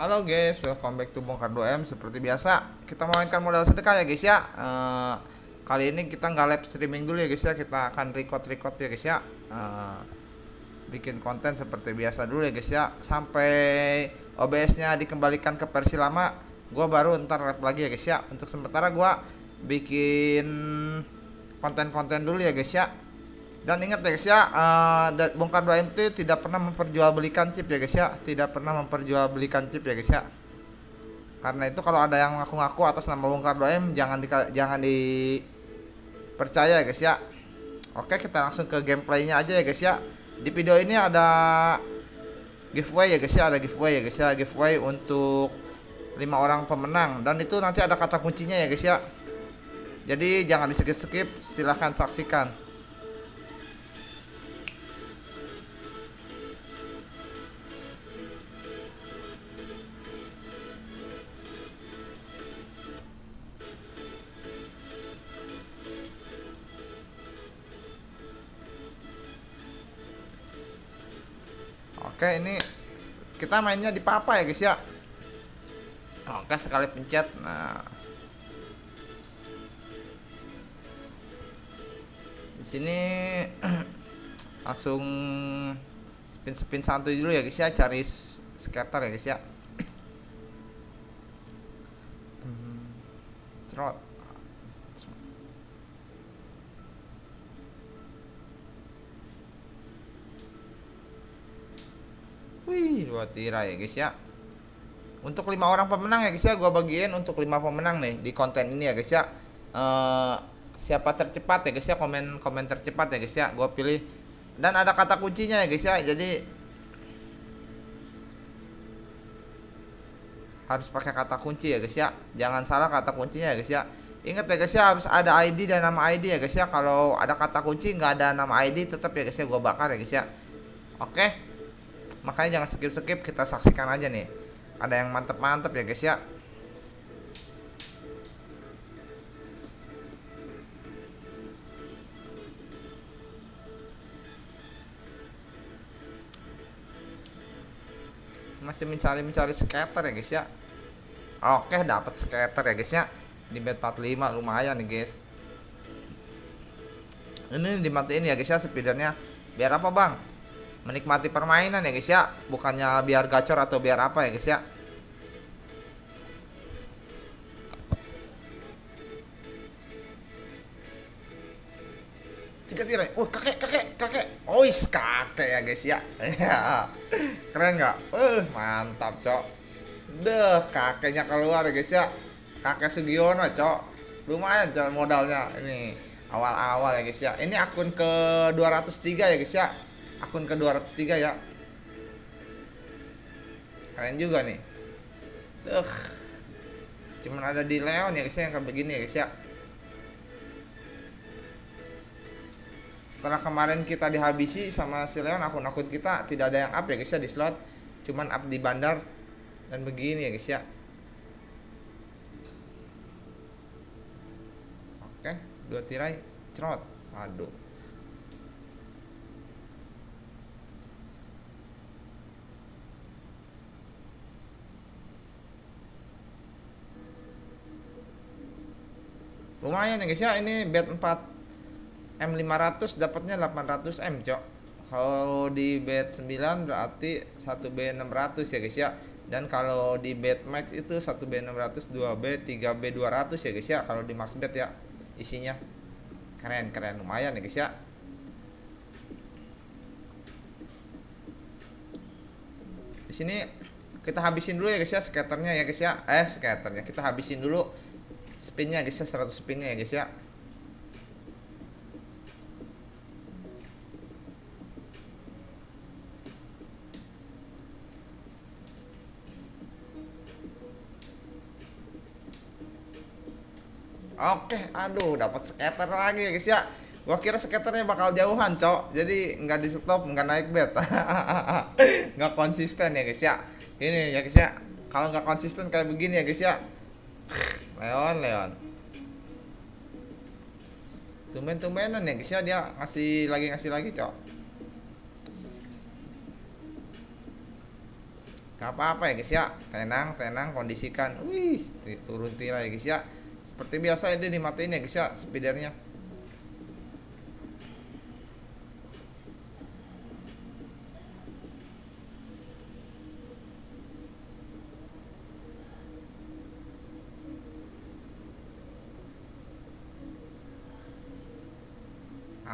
Halo guys, welcome back to Bongkar 2M Seperti biasa, kita mainkan modal sedekah ya guys ya. Uh, Kali ini kita nggak live streaming dulu ya guys ya. Kita akan record-record ya guys ya. Uh, Bikin konten seperti biasa dulu ya guys ya. Sampai OBS nya dikembalikan ke versi lama Gua baru ntar live lagi ya guys ya. Untuk sementara gua bikin konten-konten dulu ya guys ya dan ingat ya guys ya uh, bongkar 2 MT tidak pernah memperjualbelikan chip ya guys ya. Tidak pernah memperjualbelikan chip ya guys ya. Karena itu kalau ada yang ngaku-ngaku atas nama bongkar 2M jangan di jangan dipercaya ya guys ya. Oke kita langsung ke gameplaynya aja ya guys ya. Di video ini ada giveaway ya guys ya. Ada giveaway ya guys ya. Giveaway untuk lima orang pemenang. Dan itu nanti ada kata kuncinya ya guys ya. Jadi jangan di skip-skip. Silahkan saksikan Oke ini kita mainnya di papa ya guys ya? Oke sekali pencet Nah. Di sini langsung spin spin santuy dulu ya guys ya? Cari skater ya guys ya? Trot Wih, dua tirai ya guys ya. Untuk lima orang pemenang ya guys ya, gua bagiin untuk lima pemenang nih di konten ini ya guys ya. Uh, siapa tercepat ya guys ya, komen komen tercepat ya guys ya, gua pilih. Dan ada kata kuncinya ya guys ya, jadi harus pakai kata kunci ya guys ya. Jangan salah kata kuncinya ya guys ya. Ingat ya guys ya harus ada ID dan nama ID ya guys ya. Kalau ada kata kunci nggak ada nama ID tetap ya guys ya gua bakar ya guys ya. Oke makanya jangan skip-skip kita saksikan aja nih. Ada yang mantep-mantep ya guys ya. Masih mencari-mencari skater ya guys ya. Oke dapat skater ya guys ya. Di bed 45 lumayan nih guys. Ini dimatiin ya guys ya speedernya. Biar apa bang menikmati permainan ya guys ya. Bukannya biar gacor atau biar apa ya guys ya. Tiga tirai. Oh kakek kakek kakek. Oh is kakek ya guys ya. Keren nggak? Uh mantap cok. Deh kakeknya keluar ya guys ya. Kakek Sugiono cok. Lumayan cok modalnya. Ini awal-awal ya guys ya. Ini akun ke 203 ya guys ya akun ke 203 ya. Keren juga nih. Duh. cuman ada di Leon ya guys ya yang kayak begini ya guys ya. Setelah kemarin kita dihabisi sama si Leon akun-akun kita tidak ada yang up ya guys ya di slot. Cuman up di bandar dan begini ya guys ya. Oke dua tirai cerot. Aduh lumayan ya guys ya. Ini bed 4 M500 dapatnya 800 M cok. Kalau di bed 9 berarti 1 B 600 ya guys ya. Dan kalau di bed max itu 1 B 600 2 B 3 B 200 ya guys ya. Kalau di max bed ya isinya. Keren keren. Lumayan ya guys ya. Di sini kita habisin dulu ya guys ya skaternya ya guys ya. Eh skaternya. Kita habisin dulu spinnya guys ya 100 spinnya ya guys ya Oke, aduh dapat skater lagi ya guys ya. Gua kira skaternya bakal jauhan, Cok. Jadi nggak di stop, nggak naik bet. nggak konsisten ya guys ya. Ini ya guys ya. Kalau nggak konsisten kayak begini ya guys ya. Leon Leon. Tumben-tumbenan ya guys ya dia ngasih lagi ngasih lagi cok. Gak apa-apa ya guys ya Tenang tenang kondisikan. Wih turun tirai ya guys ya Seperti biasa ini dimatiin ya guys ya Speedernya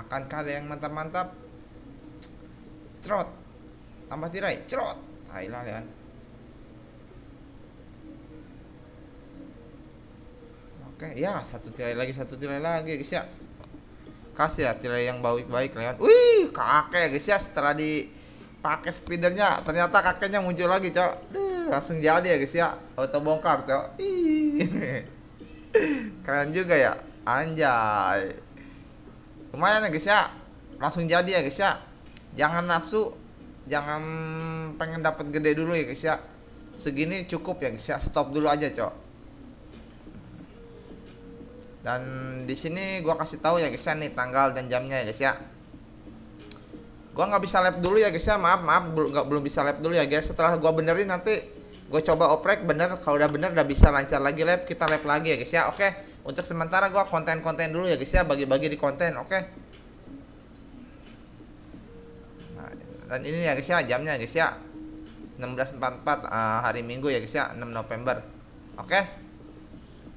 Akankah ada yang mantap-mantap? Trot. Tambah tirai. Trot. Thailand kan. Oke, ya satu tirai lagi, satu tirai lagi guys ya. Kasih ya tirai yang baik-baik kan. Wih, kakek guys ya setelah dipakai speedernya ternyata kakeknya muncul lagi, Cok. langsung jadi ya guys ya. Auto bongkar, Cok. Keren juga ya. Anjay lumayan ya guys ya. Langsung jadi ya guys ya. Jangan nafsu jangan pengen dapat gede dulu ya guys ya. Segini cukup ya guys ya. Stop dulu aja cok. Dan di sini gua kasih tahu ya guys ya nih tanggal dan jamnya ya guys ya. Gua nggak bisa lap dulu ya guys ya. Maaf maaf belum belum bisa lap dulu ya guys. Setelah gua benerin nanti gue coba oprek bener. Kalau udah bener udah bisa lancar lagi lab. Kita lab lagi ya guys ya. Oke untuk sementara gue konten-konten dulu ya guys ya. Bagi-bagi di konten oke? Nah, dan ini ya guys ya jamnya guys ya. 16.44 uh, eh, hari minggu ya guys ya 6 November. Oke?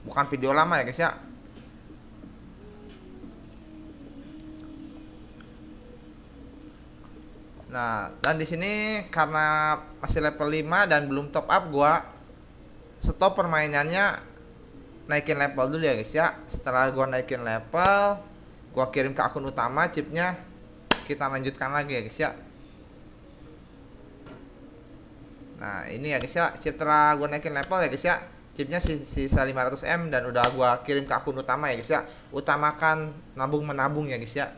Bukan video lama ya guys ya. Nah, dan di sini karena masih level 5 dan belum top up gua stop permainannya naikin level dulu ya guys ya. Setelah gua naikin level, gua kirim ke akun utama chipnya kita lanjutkan lagi ya guys ya. Nah, ini ya guys ya, chip setelah gua naikin level ya guys ya. Chipnya sisa 500M dan udah gua kirim ke akun utama ya guys ya. Utamakan nabung menabung ya guys ya.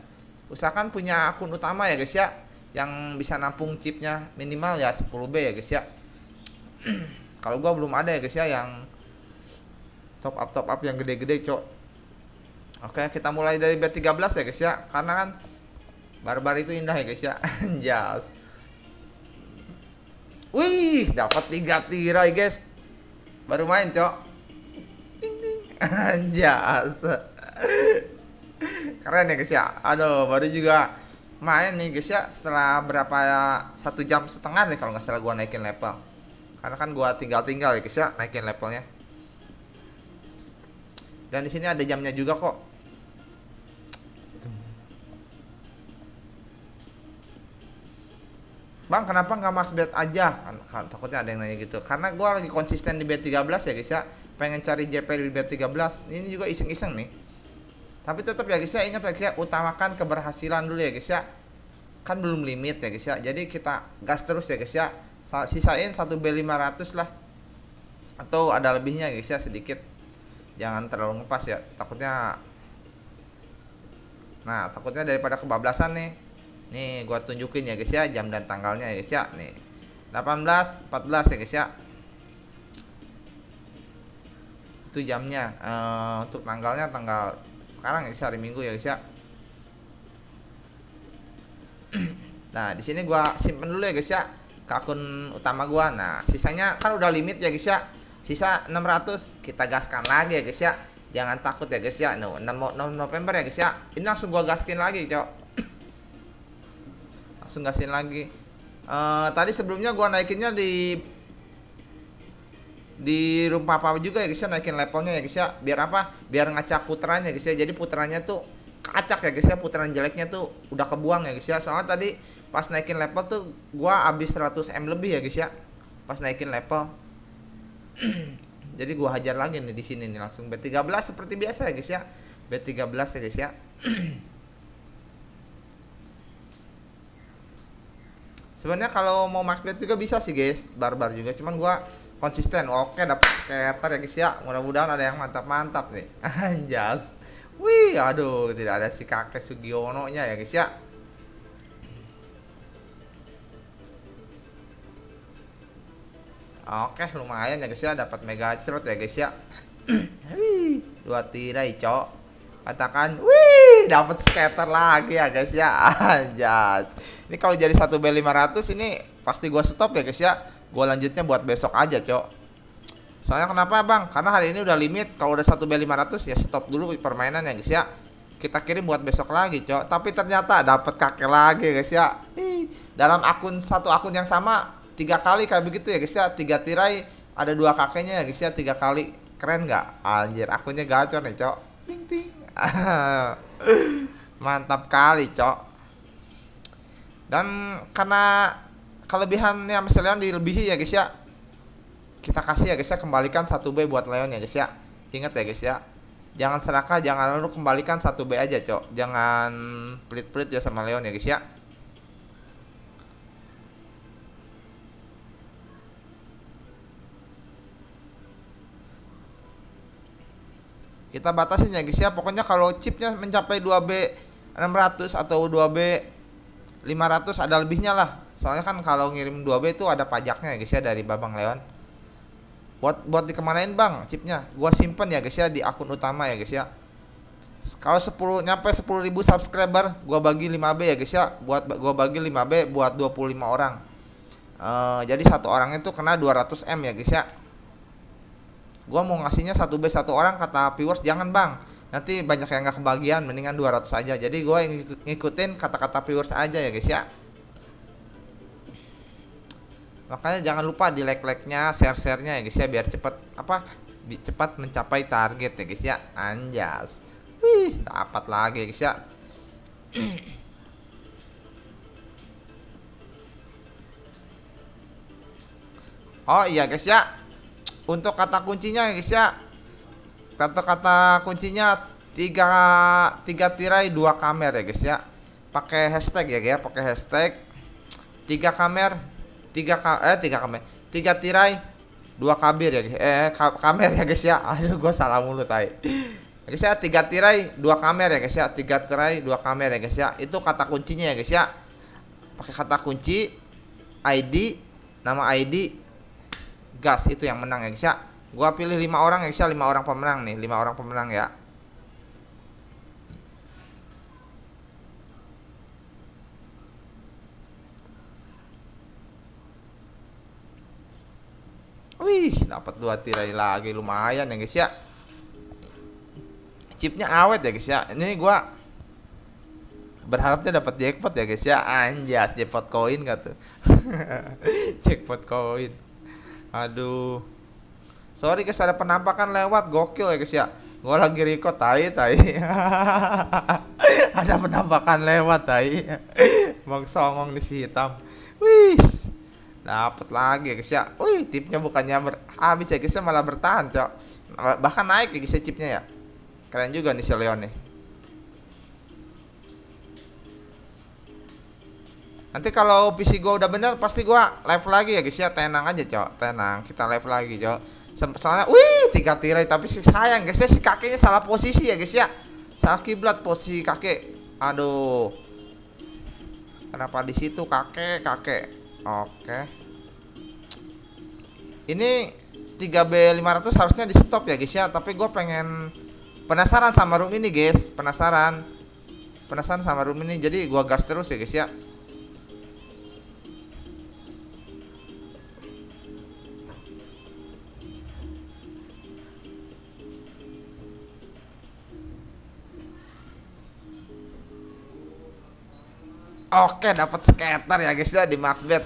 Usahakan punya akun utama ya guys ya yang bisa nampung chipnya minimal ya 10B ya guys ya kalau gua belum ada ya guys ya yang top up top up yang gede-gede cok. Oke kita mulai dari B13 ya guys ya. Karena kan barbar itu indah ya guys ya. Anjas. Wih dapat tiga tirai guys. Baru main cok. Anjas. Keren ya guys ya. Aduh baru juga main nih guys ya. Setelah berapa ya satu jam setengah nih kalau nggak salah gua naikin level. Karena kan gua tinggal-tinggal ya guys ya naikin levelnya dan di sini ada jamnya juga kok. Bang kenapa nggak mas bet aja? Kan, kan, takutnya ada yang nanya gitu. Karena gua lagi konsisten di bet 13 ya guys ya. Pengen cari JP di bet 13 ini juga iseng-iseng nih. Tapi tetap ya guys ya ingat ya guys ya. Utamakan keberhasilan dulu ya guys ya. Kan belum limit ya guys ya. Jadi kita gas terus ya guys ya. Sisain 1 B500 lah. Atau ada lebihnya guys ya sedikit jangan terlalu ngepas ya takutnya nah takutnya daripada kebablasan nih. Nih gua tunjukin ya guys ya jam dan tanggalnya ya guys ya nih. 18 14 ya guys ya. Itu jamnya uh, untuk tanggalnya tanggal sekarang ya hari Minggu ya guys ya. Nah di sini gua simpen dulu ya guys ya ke akun utama gua. Nah sisanya kan udah limit ya guys ya sisa 600 kita gaskan lagi ya guys ya. Jangan takut ya guys ya. No, 6, 6 November ya guys ya. Ini langsung gua gaskin lagi cok. Langsung gaskin lagi. Uh, tadi sebelumnya gua naikinnya di di rumah papa juga ya guys ya. Naikin levelnya ya guys ya. Biar apa? Biar ngacak putranya guys ya. Jadi putranya tuh acak ya guys ya. Putaran jeleknya tuh udah kebuang ya guys ya. Soalnya tadi pas naikin level tuh gua habis 100 m lebih ya guys ya. Pas naikin level jadi gua hajar lagi nih di sini nih langsung B13 seperti biasa ya guys ya. B13 ya guys ya. Sebenarnya kalau mau max bet juga bisa sih guys barbar juga. Cuman gua konsisten. Oke dapat skater ya guys ya. Mudah-mudahan ada yang mantap-mantap nih. Anjas. Wih aduh tidak ada si kakek Sugiono nya ya guys ya Oke lumayan ya guys ya. Dapat mega cerut ya guys ya. Wih, dua tirai cok. Katakan wih dapat skater lagi ya guys ya. Anjas ini kalau jadi satu B500 ini pasti gua stop ya guys ya. Gua lanjutnya buat besok aja cok. Soalnya kenapa bang? Karena hari ini udah limit. Kalau udah 1 b 500 ya stop dulu permainan ya guys ya. Kita kirim buat besok lagi cok. Tapi ternyata dapat kakek lagi guys ya. Ih, dalam akun satu akun yang sama tiga kali kayak begitu ya guys ya. Tiga tirai ada dua kakeknya ya guys ya. Tiga kali. Keren nggak? Anjir akunnya gacor nih cok. Ting ting. Mantap kali cok. Dan karena kelebihannya Mas Leon dilebihi ya guys ya. Kita kasih ya guys ya kembalikan satu B buat Leon ya guys ya. Ingat ya guys ya. Jangan serakah jangan lalu kembalikan satu B aja cok. Jangan pelit-pelit ya sama Leon ya guys ya kita batasin ya guys ya. Pokoknya kalau chipnya mencapai 2B 600 atau 2B 500 ada lebihnya lah. Soalnya kan kalau ngirim 2B itu ada pajaknya ya guys ya dari Babang Leon. Buat buat dikemanain bang chipnya? Gua simpen ya guys ya di akun utama ya guys ya. Kalau 10 nyampe 10.000 subscriber gua bagi 5B ya guys ya. Buat gua bagi 5B buat 25 orang. Uh, jadi satu orang itu kena 200 M ya guys ya gua mau ngasihnya satu B satu orang kata viewers jangan bang. Nanti banyak yang nggak kebagian mendingan 200 aja. Jadi gua yang ngikutin kata-kata viewers aja ya guys ya. Makanya jangan lupa di like like nya share share nya ya guys ya biar cepat apa cepat mencapai target ya guys ya. Anjas. Wih dapat lagi ya guys ya. Oh iya guys ya untuk kata kuncinya ya guys ya. Kata-kata kuncinya tiga tiga tirai dua kamera ya guys ya. Pakai hashtag ya guys ya. Pakai hashtag tiga kamera tiga ka eh tiga kamera tiga tirai dua kabir ya guys. Eh ka kamera ya guys ya. Aduh gue salah mulu tay guys ya tiga tirai dua kamera ya guys ya. Tiga tirai dua kamera ya guys ya. Itu kata kuncinya ya guys ya. Pakai kata kunci ID nama ID gas itu yang menang ya guys ya gua pilih lima orang ya guys ya lima orang pemenang nih lima orang pemenang ya Wih, dapat dua tirai lagi lumayan ya guys ya. Chipnya awet ya guys ya. Ini gua berharapnya dapat jackpot ya guys ya. Anjas, jackpot koin gak tuh? jackpot koin. Aduh. Sorry guys ada penampakan lewat gokil ya guys ya. Gua lagi record tai tai. ada penampakan lewat tai. Bang songong di si hitam. Wih dapat lagi ya guys ya wih tipnya bukannya habis ya guys ya malah bertahan cok bahkan naik ya guys ya chipnya ya keren juga nih si Leon nih nanti kalau PC gua udah bener pasti gua live lagi ya guys ya. Tenang aja cok. Tenang kita live lagi cok. Soalnya wih tiga tirai tapi sih sayang guys ya si kakeknya salah posisi ya guys ya. Salah kiblat posisi kakek. Aduh. Kenapa di situ kakek kakek? Oke. Ini 3B500 harusnya di stop ya guys ya, tapi gue pengen penasaran sama room ini guys, penasaran. Penasaran sama room ini jadi gue gas terus ya guys ya. Oke, dapat skater ya guys ya di Maxbet.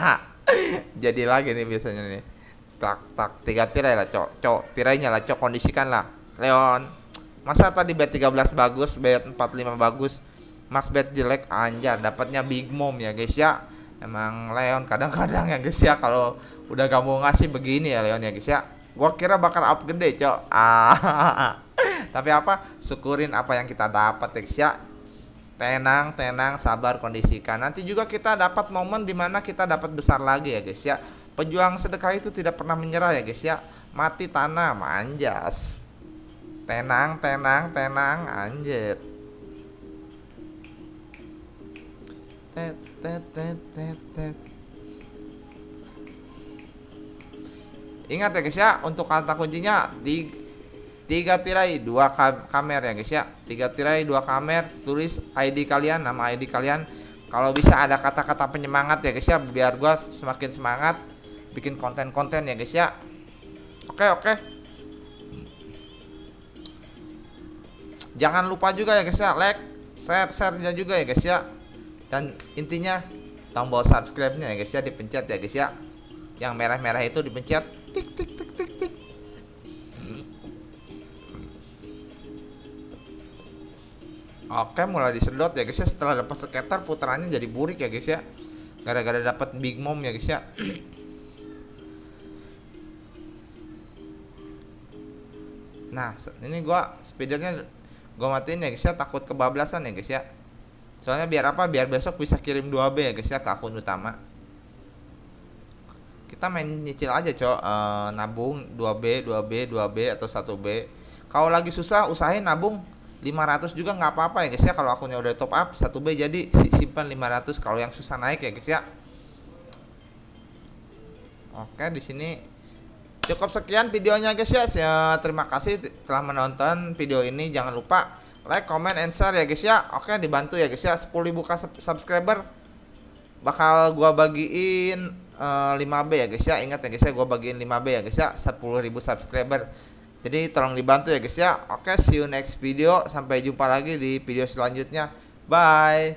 Jadi lagi nih biasanya nih. Tak tak tiga tirai lah, cok. Cok, tirainya lah, cok kondisikan lah. Leon. Masa tadi bet 13 bagus, bet 45 bagus. Maxbet jelek anjar, dapatnya Big Mom ya guys ya. Emang Leon kadang-kadang ya guys ya kalau udah gak mau ngasih begini ya Leon ya guys ya. Gua kira bakal up gede, cok. Ah. Tapi apa? Syukurin apa yang kita dapat ya guys ya tenang tenang sabar kondisikan. Nanti juga kita dapat momen di mana kita dapat besar lagi ya guys ya. Pejuang sedekah itu tidak pernah menyerah ya guys ya. Mati tanah manjas tenang tenang tenang anjir. Ingat ya guys ya untuk kata kuncinya di tiga tirai dua kam kamera ya guys ya. Tiga tirai dua kamera tulis ID kalian nama ID kalian. Kalau bisa ada kata-kata penyemangat ya guys ya biar gua semakin semangat bikin konten-konten ya guys ya. Oke oke. Jangan lupa juga ya guys ya like share share nya juga ya guys ya. Dan intinya tombol subscribe nya ya guys ya dipencet ya guys ya. Yang merah-merah itu dipencet tik tik tik tik Oke mulai disedot ya guys ya. Setelah dapat skater putarannya jadi burik ya guys ya. Gara-gara dapat big mom ya guys ya. Nah ini gua speedernya gua matiin ya guys ya. Takut kebablasan ya guys ya. Soalnya biar apa? Biar besok bisa kirim 2B ya guys ya ke akun utama. Kita main nyicil aja cok. E, nabung 2B 2B 2B atau 1B kalau lagi susah usahain nabung 500 juga nggak apa-apa ya guys ya. Kalau akunnya udah top up 1B jadi simpan 500 kalau yang susah naik ya guys ya. Oke di sini cukup sekian videonya guys ya. Terima kasih telah menonton video ini. Jangan lupa like comment and share ya guys ya. Oke dibantu ya guys ya. 10.000 subscriber bakal gua bagiin uh, eh, 5B ya guys ya. Ingat ya guys ya gua bagiin 5B ya guys ya. 10.000 subscriber jadi tolong dibantu ya guys ya. Oke see you next video. Sampai jumpa lagi di video selanjutnya. Bye